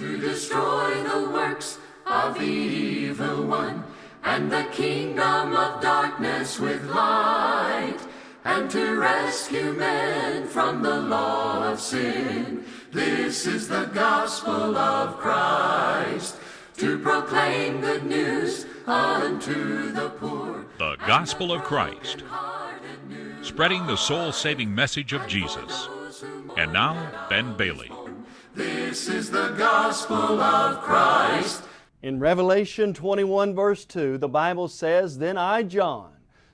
to destroy the works of the evil one and the kingdom of darkness with light and to rescue men from the law of sin. This is the gospel of Christ to proclaim good news unto the poor. The Gospel of Christ, spreading the soul saving message of Jesus. And now, Ben Bailey. This is the gospel of Christ. In Revelation 21, verse 2, the Bible says, Then I, John,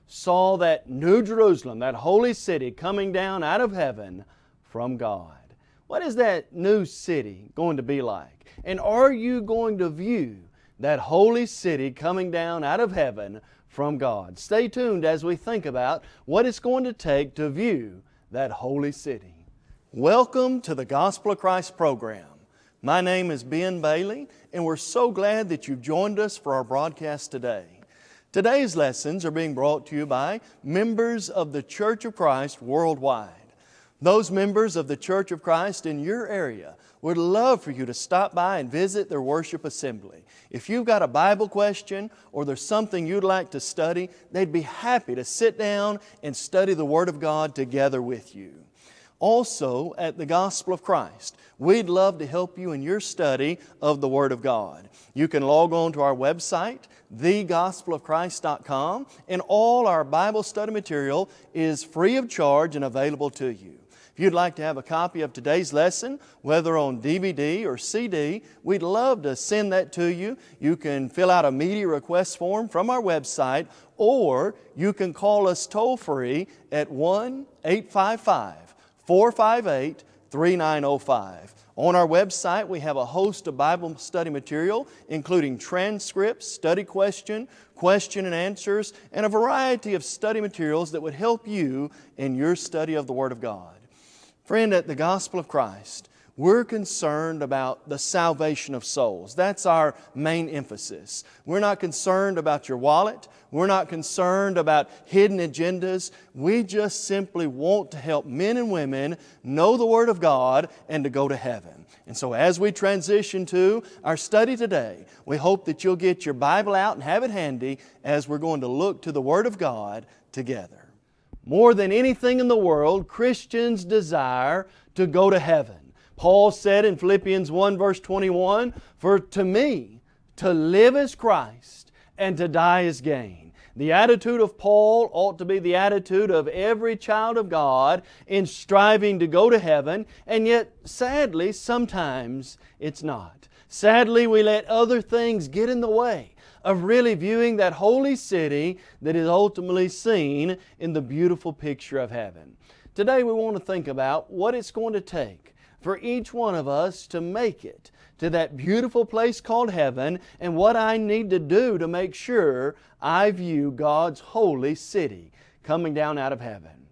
saw that New Jerusalem, that holy city, coming down out of heaven from God. What is that new city going to be like? And are you going to view that holy city coming down out of heaven from God? Stay tuned as we think about what it's going to take to view that holy city. Welcome to the Gospel of Christ program. My name is Ben Bailey, and we're so glad that you've joined us for our broadcast today. Today's lessons are being brought to you by members of the Church of Christ worldwide. Those members of the Church of Christ in your area would love for you to stop by and visit their worship assembly. If you've got a Bible question or there's something you'd like to study, they'd be happy to sit down and study the Word of God together with you. Also, at the Gospel of Christ, we'd love to help you in your study of the Word of God. You can log on to our website, thegospelofchrist.com, and all our Bible study material is free of charge and available to you. If you'd like to have a copy of today's lesson, whether on DVD or CD, we'd love to send that to you. You can fill out a media request form from our website, or you can call us toll free at 1 855 458 3905. On our website, we have a host of Bible study material, including transcripts, study question, question and answers, and a variety of study materials that would help you in your study of the Word of God. Friend, at the Gospel of Christ, we're concerned about the salvation of souls. That's our main emphasis. We're not concerned about your wallet. We're not concerned about hidden agendas. We just simply want to help men and women know the Word of God and to go to heaven. And so as we transition to our study today, we hope that you'll get your Bible out and have it handy as we're going to look to the Word of God together. More than anything in the world, Christians desire to go to heaven. Paul said in Philippians 1 verse 21, For to me, to live is Christ, and to die is gain. The attitude of Paul ought to be the attitude of every child of God in striving to go to heaven, and yet, sadly, sometimes it's not. Sadly, we let other things get in the way of really viewing that holy city that is ultimately seen in the beautiful picture of heaven. Today we want to think about what it's going to take for each one of us to make it to that beautiful place called heaven and what I need to do to make sure I view God's holy city coming down out of heaven.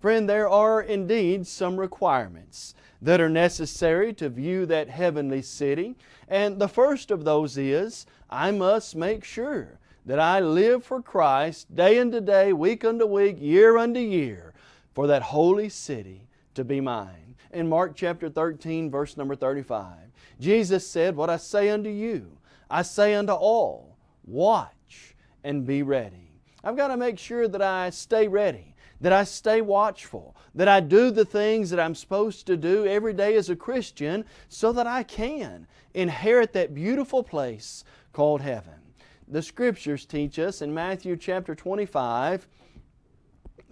Friend, there are indeed some requirements that are necessary to view that heavenly city. And the first of those is, I must make sure that I live for Christ day unto day, week unto week, year unto year, for that holy city to be mine in Mark chapter 13, verse number 35. Jesus said, What I say unto you, I say unto all, watch and be ready. I've got to make sure that I stay ready, that I stay watchful, that I do the things that I'm supposed to do every day as a Christian so that I can inherit that beautiful place called heaven. The Scriptures teach us in Matthew chapter 25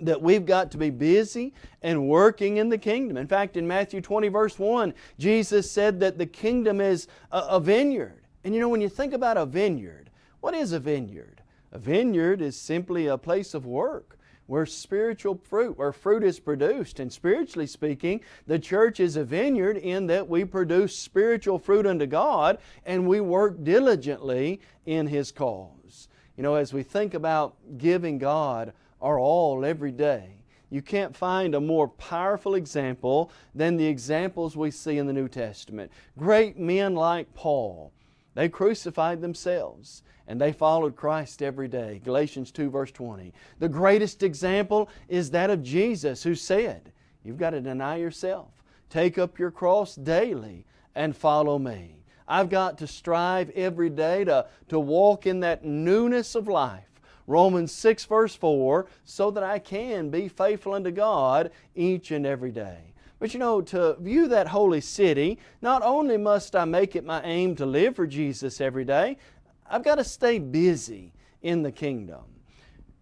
that we've got to be busy and working in the kingdom. In fact, in Matthew 20 verse 1, Jesus said that the kingdom is a, a vineyard. And you know, when you think about a vineyard, what is a vineyard? A vineyard is simply a place of work where spiritual fruit, where fruit is produced. And spiritually speaking, the church is a vineyard in that we produce spiritual fruit unto God and we work diligently in His cause. You know, as we think about giving God our all every day. You can't find a more powerful example than the examples we see in the New Testament. Great men like Paul, they crucified themselves and they followed Christ every day. Galatians 2 verse 20. The greatest example is that of Jesus who said, you've got to deny yourself, take up your cross daily and follow me. I've got to strive every day to, to walk in that newness of life. Romans 6 verse 4, so that I can be faithful unto God each and every day. But you know, to view that holy city, not only must I make it my aim to live for Jesus every day, I've got to stay busy in the kingdom.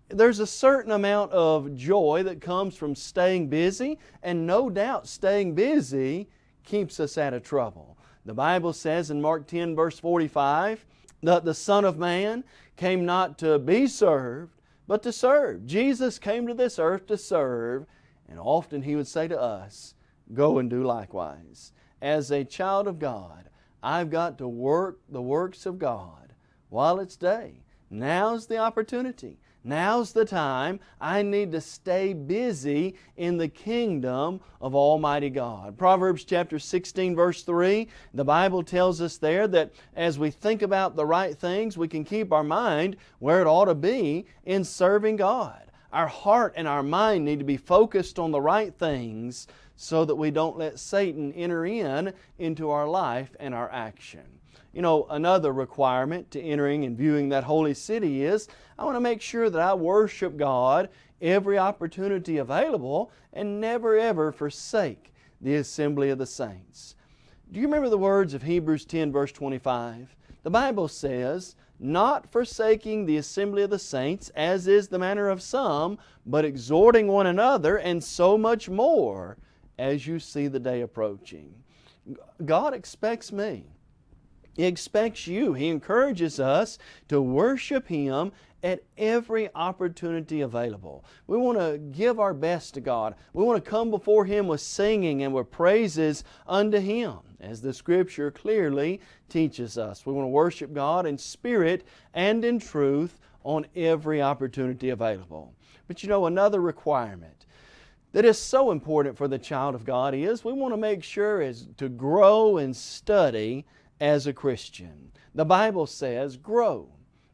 There's a certain amount of joy that comes from staying busy, and no doubt staying busy keeps us out of trouble. The Bible says in Mark 10 verse 45 that the Son of Man came not to be served, but to serve. Jesus came to this earth to serve, and often He would say to us, Go and do likewise. As a child of God, I've got to work the works of God while it's day. Now's the opportunity. Now's the time I need to stay busy in the kingdom of Almighty God. Proverbs chapter 16 verse 3, the Bible tells us there that as we think about the right things, we can keep our mind where it ought to be in serving God. Our heart and our mind need to be focused on the right things so that we don't let Satan enter in into our life and our action. You know, another requirement to entering and viewing that holy city is I want to make sure that I worship God every opportunity available and never ever forsake the assembly of the saints. Do you remember the words of Hebrews 10 verse 25? The Bible says, not forsaking the assembly of the saints, as is the manner of some, but exhorting one another, and so much more as you see the day approaching. God expects me he expects you. He encourages us to worship Him at every opportunity available. We want to give our best to God. We want to come before Him with singing and with praises unto Him, as the Scripture clearly teaches us. We want to worship God in spirit and in truth on every opportunity available. But you know, another requirement that is so important for the child of God is we want to make sure is to grow and study as a Christian. The Bible says, grow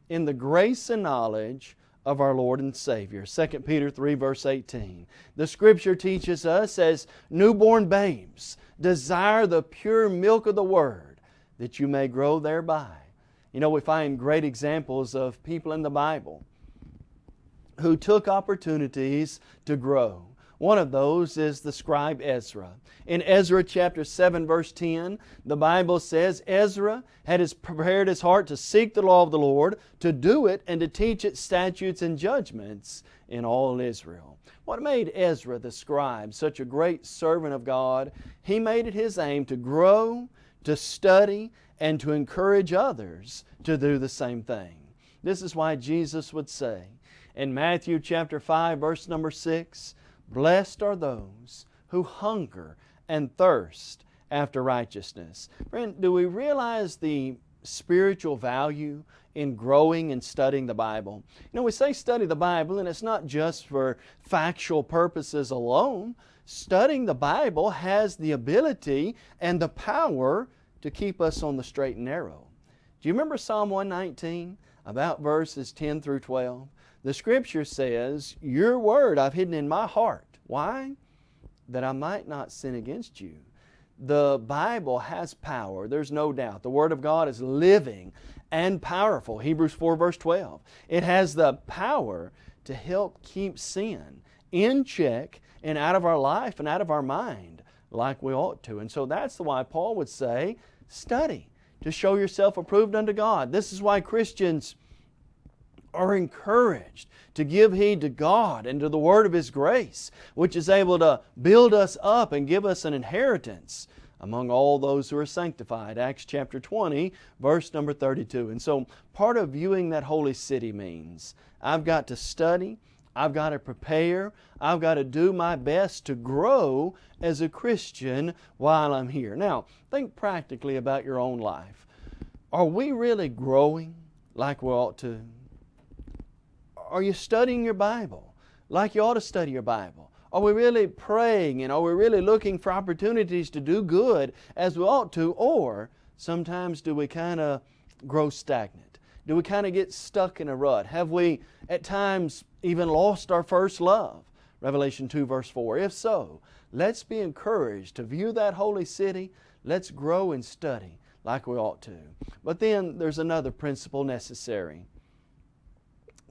in the grace and knowledge of our Lord and Savior. 2 Peter 3 verse 18. The Scripture teaches us as newborn babes, desire the pure milk of the Word, that you may grow thereby. You know, we find great examples of people in the Bible who took opportunities to grow. One of those is the scribe Ezra. In Ezra chapter 7 verse 10, the Bible says, Ezra had his, prepared his heart to seek the law of the Lord, to do it, and to teach its statutes and judgments in all Israel. What made Ezra the scribe such a great servant of God? He made it his aim to grow, to study, and to encourage others to do the same thing. This is why Jesus would say in Matthew chapter 5 verse number 6, Blessed are those who hunger and thirst after righteousness. Friend, do we realize the spiritual value in growing and studying the Bible? You know, we say study the Bible, and it's not just for factual purposes alone. Studying the Bible has the ability and the power to keep us on the straight and narrow. Do you remember Psalm 119, about verses 10 through 12? The Scripture says, Your word I've hidden in my heart. Why? That I might not sin against you. The Bible has power, there's no doubt. The Word of God is living and powerful. Hebrews 4 verse 12. It has the power to help keep sin in check and out of our life and out of our mind like we ought to. And so that's why Paul would say, study to show yourself approved unto God. This is why Christians are encouraged to give heed to God and to the Word of His grace, which is able to build us up and give us an inheritance among all those who are sanctified. Acts chapter 20, verse number 32. And so part of viewing that holy city means I've got to study, I've got to prepare, I've got to do my best to grow as a Christian while I'm here. Now, think practically about your own life. Are we really growing like we ought to? Are you studying your Bible like you ought to study your Bible? Are we really praying and are we really looking for opportunities to do good as we ought to? Or sometimes do we kind of grow stagnant? Do we kind of get stuck in a rut? Have we at times even lost our first love? Revelation 2 verse 4. If so, let's be encouraged to view that holy city. Let's grow and study like we ought to. But then there's another principle necessary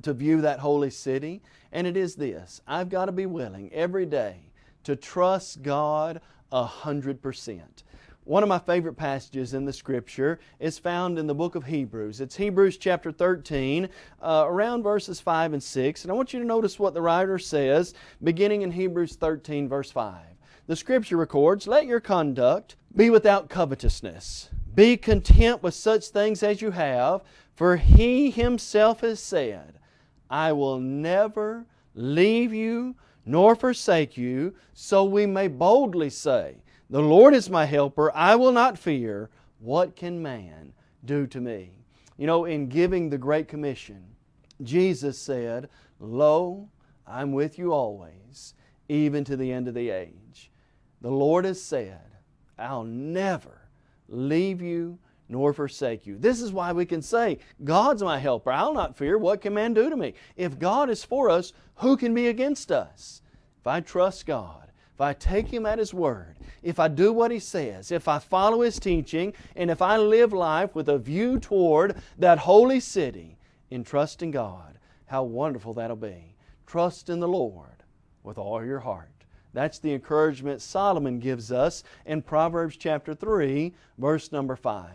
to view that holy city, and it is this I've got to be willing every day to trust God a hundred percent. One of my favorite passages in the Scripture is found in the book of Hebrews. It's Hebrews chapter 13, uh, around verses 5 and 6. And I want you to notice what the writer says, beginning in Hebrews 13, verse 5. The Scripture records, Let your conduct be without covetousness. Be content with such things as you have, for He Himself has said, I will never leave you nor forsake you, so we may boldly say, the Lord is my helper. I will not fear. What can man do to me? You know, in giving the Great Commission, Jesus said, Lo, I'm with you always, even to the end of the age. The Lord has said, I'll never leave you nor forsake you. This is why we can say, God's my helper. I'll not fear. What can man do to me? If God is for us, who can be against us? If I trust God, if I take Him at His word, if I do what He says, if I follow His teaching, and if I live life with a view toward that holy city in trusting God, how wonderful that'll be. Trust in the Lord with all your heart. That's the encouragement Solomon gives us in Proverbs chapter 3, verse number 5.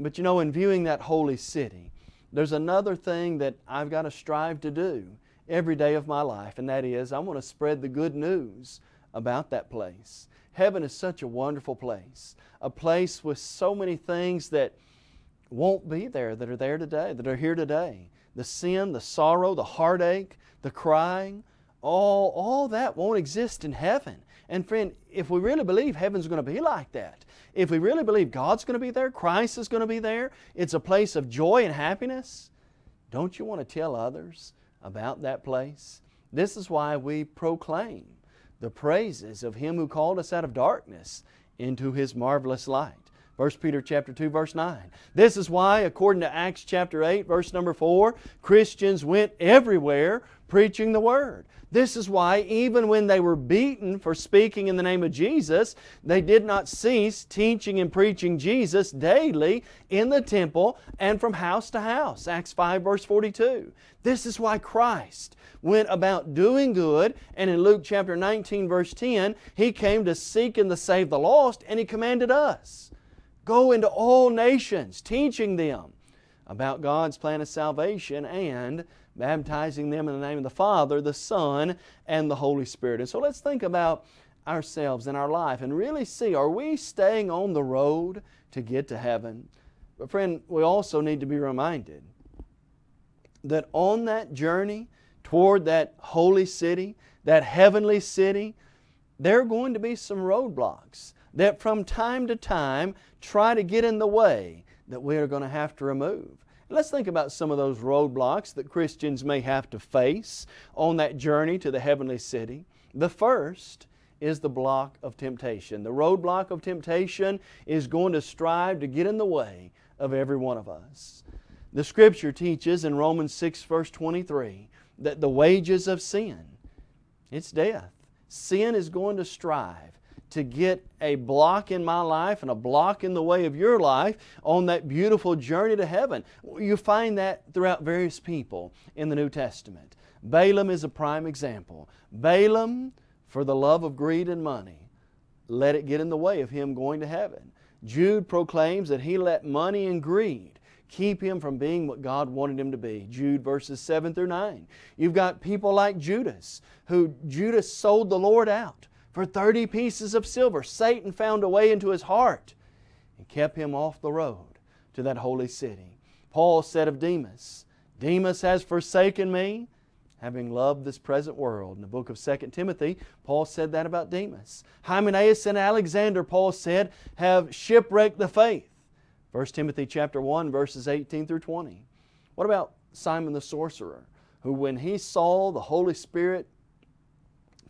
But you know, in viewing that holy city, there's another thing that I've got to strive to do every day of my life, and that is I want to spread the good news about that place. Heaven is such a wonderful place, a place with so many things that won't be there that are there today, that are here today. The sin, the sorrow, the heartache, the crying, all, all that won't exist in heaven. And friend, if we really believe heaven's going to be like that, if we really believe God's going to be there, Christ is going to be there, it's a place of joy and happiness, don't you want to tell others about that place. This is why we proclaim the praises of Him who called us out of darkness into His marvelous light. 1 Peter chapter 2 verse 9. This is why according to Acts chapter 8 verse number 4, Christians went everywhere preaching the Word. This is why even when they were beaten for speaking in the name of Jesus, they did not cease teaching and preaching Jesus daily in the temple and from house to house. Acts 5 verse 42. This is why Christ went about doing good and in Luke chapter 19 verse 10, He came to seek and to save the lost and He commanded us, go into all nations teaching them about God's plan of salvation and baptizing them in the name of the Father, the Son, and the Holy Spirit. And so let's think about ourselves and our life and really see are we staying on the road to get to heaven? But, friend, we also need to be reminded that on that journey toward that holy city, that heavenly city, there are going to be some roadblocks that from time to time try to get in the way that we are going to have to remove. Let's think about some of those roadblocks that Christians may have to face on that journey to the heavenly city. The first is the block of temptation. The roadblock of temptation is going to strive to get in the way of every one of us. The Scripture teaches in Romans 6 verse 23 that the wages of sin, it's death. Sin is going to strive to get a block in my life and a block in the way of your life on that beautiful journey to heaven. You find that throughout various people in the New Testament. Balaam is a prime example. Balaam, for the love of greed and money, let it get in the way of him going to heaven. Jude proclaims that he let money and greed keep him from being what God wanted him to be. Jude verses 7 through 9. You've got people like Judas, who Judas sold the Lord out for 30 pieces of silver. Satan found a way into his heart and kept him off the road to that holy city. Paul said of Demas, Demas has forsaken me, having loved this present world. In the book of 2 Timothy, Paul said that about Demas. Hymenaeus and Alexander, Paul said, have shipwrecked the faith. 1 Timothy chapter 1, verses 18 through 20. What about Simon the sorcerer, who when he saw the Holy Spirit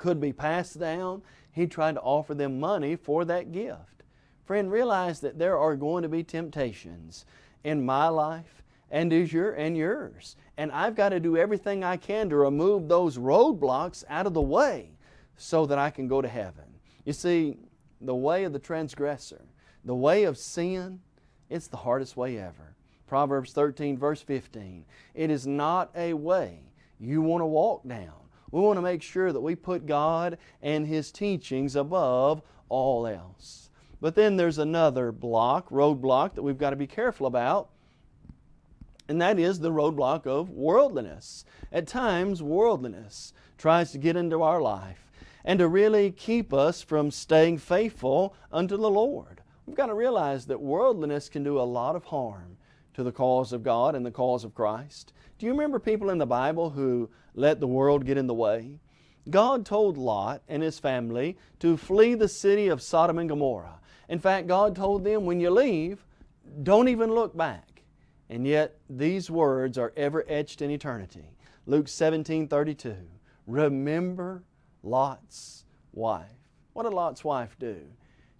could be passed down, he tried to offer them money for that gift. Friend, realize that there are going to be temptations in my life and is your and yours. And I've got to do everything I can to remove those roadblocks out of the way so that I can go to heaven. You see, the way of the transgressor, The way of sin, it's the hardest way ever. Proverbs 13, verse 15. It is not a way you want to walk down. We want to make sure that we put God and His teachings above all else. But then there's another block, roadblock, that we've got to be careful about, and that is the roadblock of worldliness. At times, worldliness tries to get into our life and to really keep us from staying faithful unto the Lord. We've got to realize that worldliness can do a lot of harm to the cause of God and the cause of Christ. Do you remember people in the Bible who let the world get in the way? God told Lot and his family to flee the city of Sodom and Gomorrah. In fact, God told them, when you leave, don't even look back. And yet, these words are ever etched in eternity. Luke 17 32. Remember Lot's wife. What did Lot's wife do?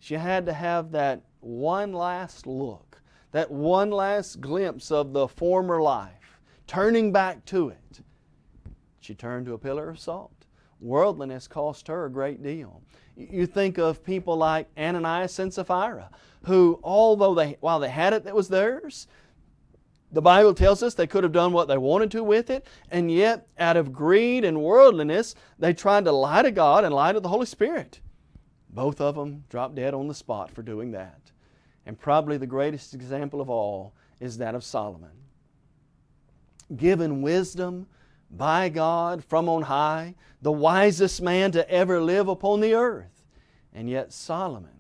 She had to have that one last look, that one last glimpse of the former life, turning back to it. She turned to a pillar of salt. Worldliness cost her a great deal. You think of people like Ananias and Sapphira, who, although they, while they had it that was theirs, the Bible tells us they could have done what they wanted to with it, and yet, out of greed and worldliness, they tried to lie to God and lie to the Holy Spirit. Both of them dropped dead on the spot for doing that. And probably the greatest example of all is that of Solomon. Given wisdom by God from on high, the wisest man to ever live upon the earth. And yet Solomon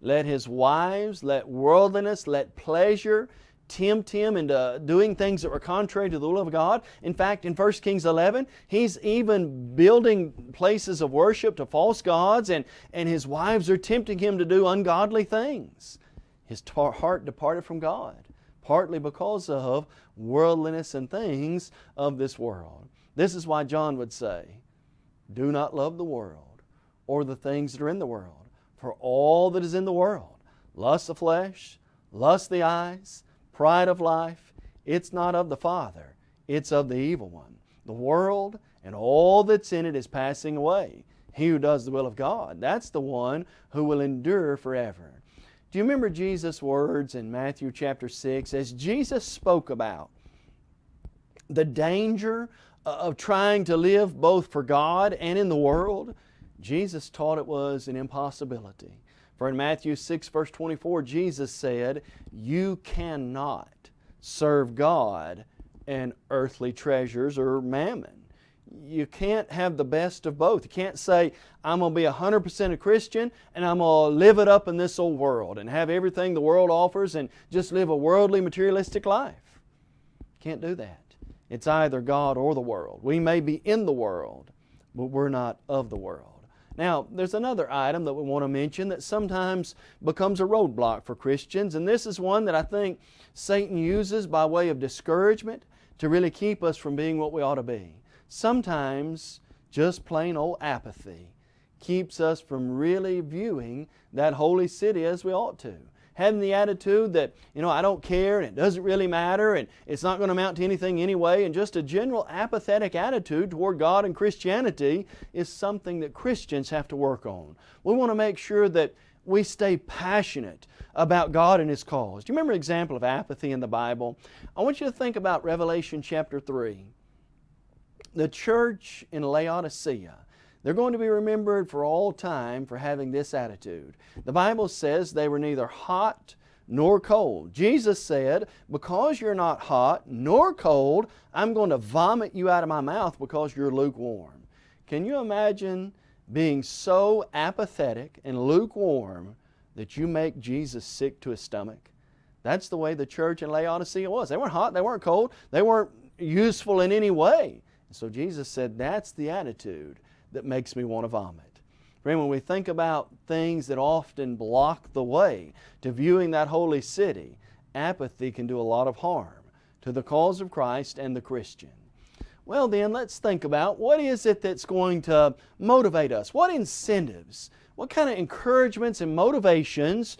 let his wives, let worldliness, let pleasure, tempt him into doing things that were contrary to the will of God. In fact, in 1 Kings 11, he's even building places of worship to false gods, and, and his wives are tempting him to do ungodly things. His heart departed from God, partly because of worldliness and things of this world. This is why John would say, Do not love the world or the things that are in the world, for all that is in the world, lust of flesh, lust of the eyes, pride of life, it's not of the Father, it's of the evil one. The world and all that's in it is passing away. He who does the will of God, that's the one who will endure forever. Do you remember Jesus' words in Matthew chapter 6 as Jesus spoke about the danger of trying to live both for God and in the world? Jesus taught it was an impossibility. For in Matthew 6, verse 24, Jesus said, You cannot serve God and earthly treasures or mammon. You can't have the best of both. You can't say, I'm going to be 100% a Christian and I'm going to live it up in this old world and have everything the world offers and just live a worldly, materialistic life. Can't do that. It's either God or the world. We may be in the world, but we're not of the world. Now, there's another item that we want to mention that sometimes becomes a roadblock for Christians, and this is one that I think Satan uses by way of discouragement to really keep us from being what we ought to be. Sometimes just plain old apathy keeps us from really viewing that holy city as we ought to having the attitude that, you know, I don't care and it doesn't really matter and it's not going to amount to anything anyway, and just a general apathetic attitude toward God and Christianity is something that Christians have to work on. We want to make sure that we stay passionate about God and His cause. Do you remember an example of apathy in the Bible? I want you to think about Revelation chapter 3. The church in Laodicea they're going to be remembered for all time for having this attitude. The Bible says they were neither hot nor cold. Jesus said, Because you're not hot nor cold, I'm going to vomit you out of my mouth because you're lukewarm. Can you imagine being so apathetic and lukewarm that you make Jesus sick to his stomach? That's the way the church in Laodicea was. They weren't hot, they weren't cold, they weren't useful in any way. So Jesus said, That's the attitude that makes me want to vomit. Friend, when we think about things that often block the way to viewing that holy city, apathy can do a lot of harm to the cause of Christ and the Christian. Well, then, let's think about what is it that's going to motivate us? What incentives, what kind of encouragements and motivations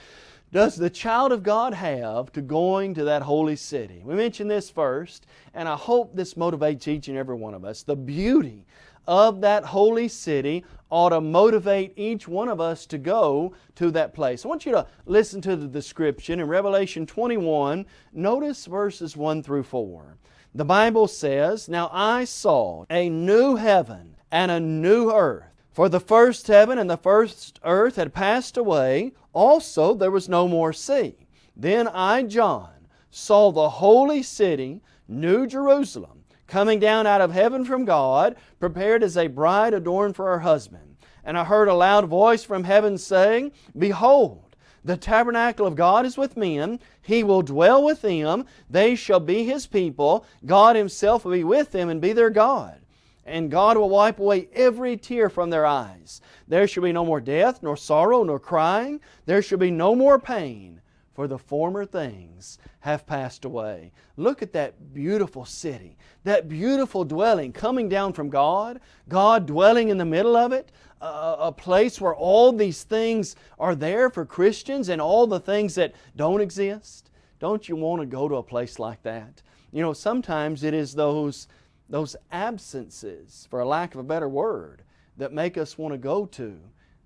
does the child of God have to going to that holy city? We mentioned this first, and I hope this motivates each and every one of us. The beauty of that holy city ought to motivate each one of us to go to that place. I want you to listen to the description in Revelation 21. Notice verses 1 through 4. The Bible says, Now I saw a new heaven and a new earth. For the first heaven and the first earth had passed away, also there was no more sea. Then I, John, saw the holy city, New Jerusalem, coming down out of heaven from God, prepared as a bride adorned for her husband. And I heard a loud voice from heaven saying, Behold, the tabernacle of God is with men. He will dwell with them. They shall be His people. God Himself will be with them and be their God and God will wipe away every tear from their eyes. There shall be no more death, nor sorrow, nor crying. There shall be no more pain, for the former things have passed away. Look at that beautiful city, that beautiful dwelling coming down from God, God dwelling in the middle of it, a place where all these things are there for Christians and all the things that don't exist. Don't you want to go to a place like that? You know, sometimes it is those those absences, for a lack of a better word, that make us want to go to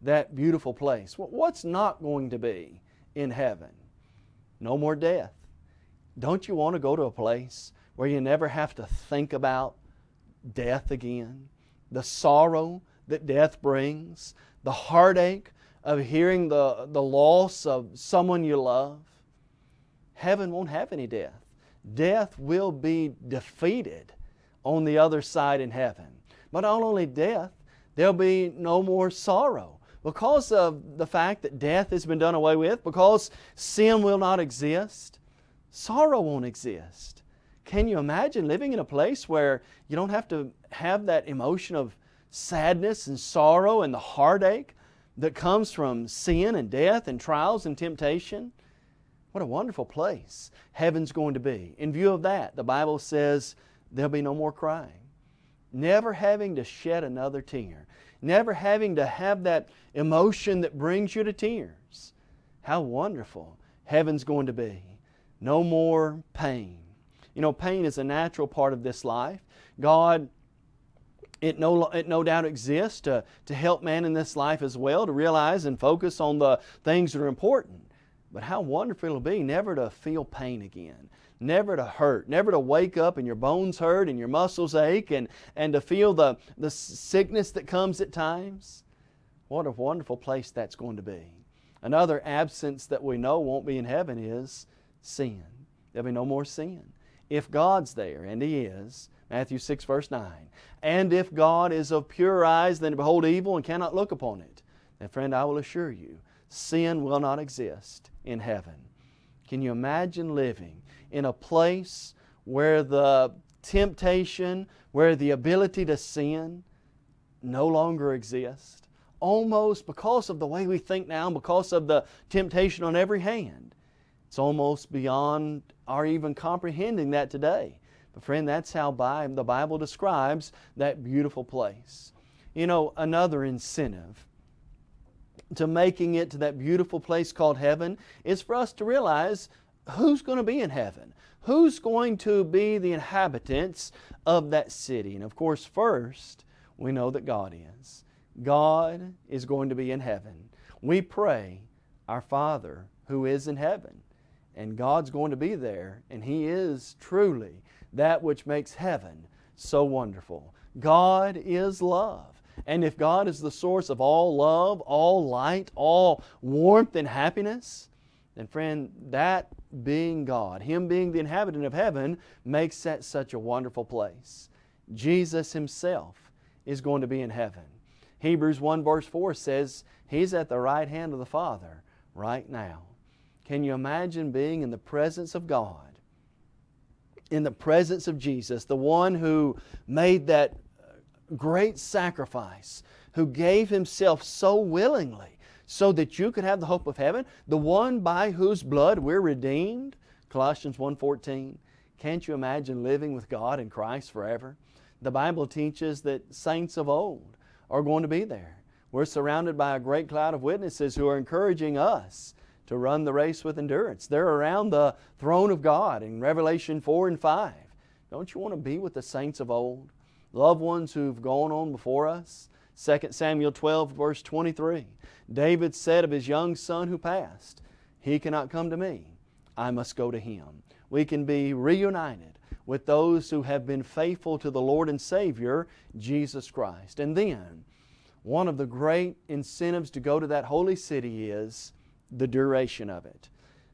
that beautiful place. What's not going to be in heaven? No more death. Don't you want to go to a place where you never have to think about death again? The sorrow that death brings, the heartache of hearing the, the loss of someone you love. Heaven won't have any death. Death will be defeated on the other side in heaven. But not only death, there'll be no more sorrow. Because of the fact that death has been done away with, because sin will not exist, sorrow won't exist. Can you imagine living in a place where you don't have to have that emotion of sadness and sorrow and the heartache that comes from sin and death and trials and temptation? What a wonderful place heaven's going to be. In view of that, the Bible says there'll be no more crying. Never having to shed another tear. Never having to have that emotion that brings you to tears. How wonderful heaven's going to be. No more pain. You know, pain is a natural part of this life. God, it no, it no doubt exists to, to help man in this life as well, to realize and focus on the things that are important. But how wonderful it'll be never to feel pain again never to hurt, never to wake up and your bones hurt and your muscles ache and, and to feel the, the sickness that comes at times. What a wonderful place that's going to be. Another absence that we know won't be in heaven is sin. There'll be no more sin. If God's there, and He is, Matthew 6 verse 9, and if God is of pure eyes, then behold evil and cannot look upon it, then friend, I will assure you, sin will not exist in heaven. Can you imagine living in a place where the temptation, where the ability to sin no longer exists? Almost because of the way we think now, because of the temptation on every hand. It's almost beyond our even comprehending that today. But friend, that's how the Bible describes that beautiful place. You know, another incentive to making it to that beautiful place called heaven is for us to realize who's going to be in heaven? Who's going to be the inhabitants of that city? And of course, first, we know that God is. God is going to be in heaven. We pray, Our Father who is in heaven. And God's going to be there, and He is truly that which makes heaven so wonderful. God is love. And if God is the source of all love, all light, all warmth and happiness, then friend, that being God, Him being the inhabitant of heaven, makes that such a wonderful place. Jesus Himself is going to be in heaven. Hebrews 1 verse 4 says, He's at the right hand of the Father right now. Can you imagine being in the presence of God? In the presence of Jesus, the one who made that great sacrifice, who gave Himself so willingly so that you could have the hope of heaven, the one by whose blood we're redeemed. Colossians 1.14. Can't you imagine living with God in Christ forever? The Bible teaches that saints of old are going to be there. We're surrounded by a great cloud of witnesses who are encouraging us to run the race with endurance. They're around the throne of God in Revelation 4 and 5. Don't you want to be with the saints of old? Loved ones who've gone on before us? 2 Samuel 12, verse 23. David said of his young son who passed, He cannot come to me, I must go to him. We can be reunited with those who have been faithful to the Lord and Savior, Jesus Christ. And then, one of the great incentives to go to that holy city is the duration of it.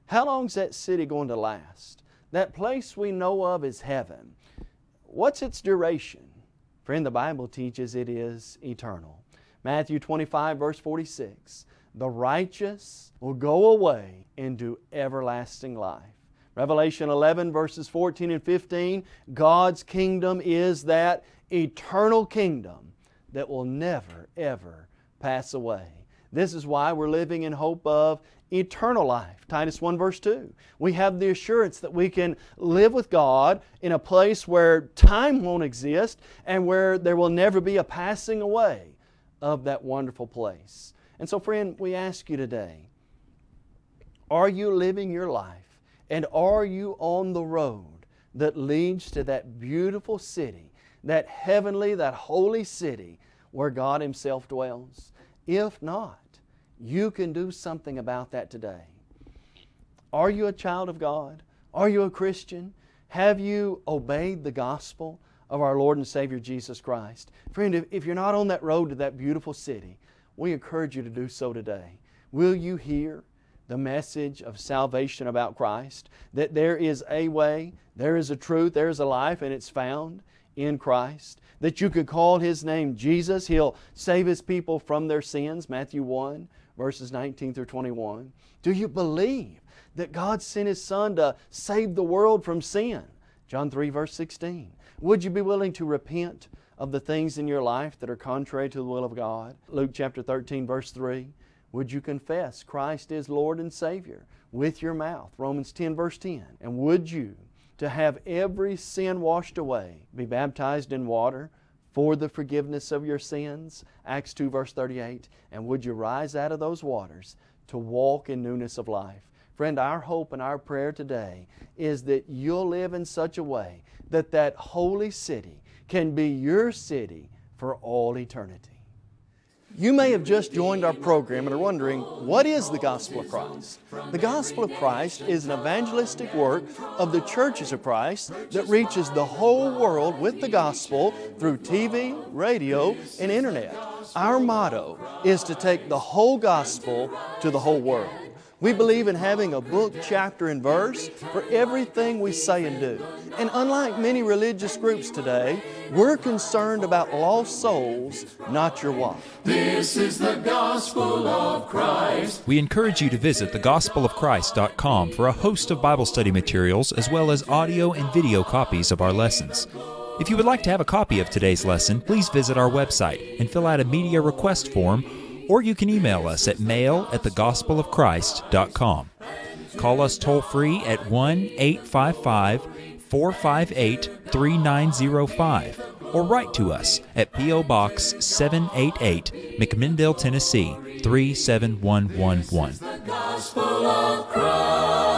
How long is that city going to last? That place we know of is heaven. What's its duration? Friend, the Bible teaches it is eternal. Matthew 25, verse 46 The righteous will go away into everlasting life. Revelation 11, verses 14 and 15 God's kingdom is that eternal kingdom that will never, ever pass away. This is why we're living in hope of eternal life. Titus 1 verse 2. We have the assurance that we can live with God in a place where time won't exist and where there will never be a passing away of that wonderful place. And so friend, we ask you today, are you living your life and are you on the road that leads to that beautiful city, that heavenly, that holy city where God Himself dwells? If not, you can do something about that today. Are you a child of God? Are you a Christian? Have you obeyed the gospel of our Lord and Savior Jesus Christ? Friend, if, you're not on that road to that beautiful city, we encourage you to do so today. Will you hear the message of salvation about Christ? That there is a way, there is a truth, there is a life, and it's found in Christ. That you could call His name Jesus. He'll save His people from their sins, Matthew 1 verses 19 through 21. Do you believe that God sent His Son to save the world from sin? John 3 verse 16. Would you be willing to repent of the things in your life that are contrary to the will of God? Luke chapter 13 verse 3. Would you confess Christ is Lord and Savior with your mouth? Romans 10 verse 10. And would you, to have every sin washed away, be baptized in water for the forgiveness of your sins. Acts 2 verse 38. And would you rise out of those waters to walk in newness of life? Friend, our hope and our prayer today is that you'll live in such a way that that holy city can be your city for all eternity. You may have just joined our program and are wondering, what is the Gospel of Christ? The Gospel of Christ is an evangelistic work of the churches of Christ that reaches the whole world with the Gospel through TV, radio, and Internet. Our motto is to take the whole Gospel to the whole world. We believe in having a book, chapter, and verse for everything we say and do. And unlike many religious groups today, we're concerned about lost souls, not your wife. This is the gospel of Christ. We encourage you to visit thegospelofchrist.com for a host of Bible study materials as well as audio and video copies of our lessons. If you would like to have a copy of today's lesson, please visit our website and fill out a media request form or you can email us at mail at thegospelofchrist.com. Call us toll free at 1 855 458 3905 or write to us at P.O. Box 788, McMinnville, Tennessee 37111.